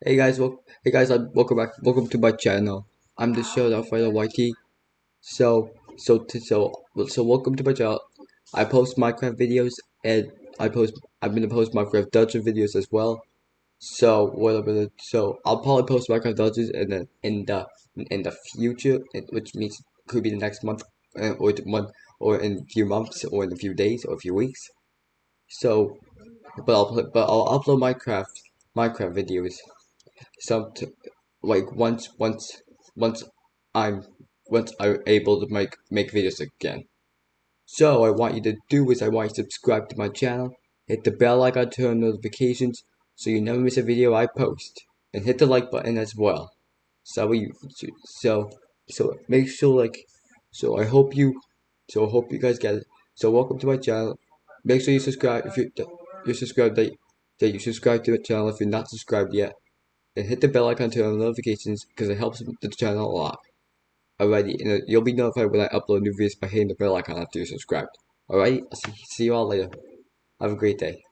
Hey guys, wel hey guys, uh, welcome back. Welcome to my channel. I'm the show Alfredo YT. So, so, so, so, welcome to my channel. I post Minecraft videos and I post. I'm gonna post Minecraft dungeon videos as well. So, what I'm gonna. So, I'll probably post Minecraft dungeons in the in the in the future, which means could be the next month or the month or in a few months or in a few days or a few weeks. So, but I'll but I'll upload Minecraft Minecraft videos some like once once once I'm once I'm able to make make videos again. So I want you to do is I want you to subscribe to my channel, hit the bell icon, to turn notifications so you never miss a video I post, and hit the like button as well. So we so so make sure like so I hope you so I hope you guys get it. So welcome to my channel. Make sure you subscribe if you you subscribe that that you subscribe to the channel if you're not subscribed yet and hit the bell icon to turn on notifications because it helps the channel a lot. Alrighty, and uh, you'll be notified when I upload new videos by hitting the bell icon after you're subscribed. Alright, I'll see you all later. Have a great day.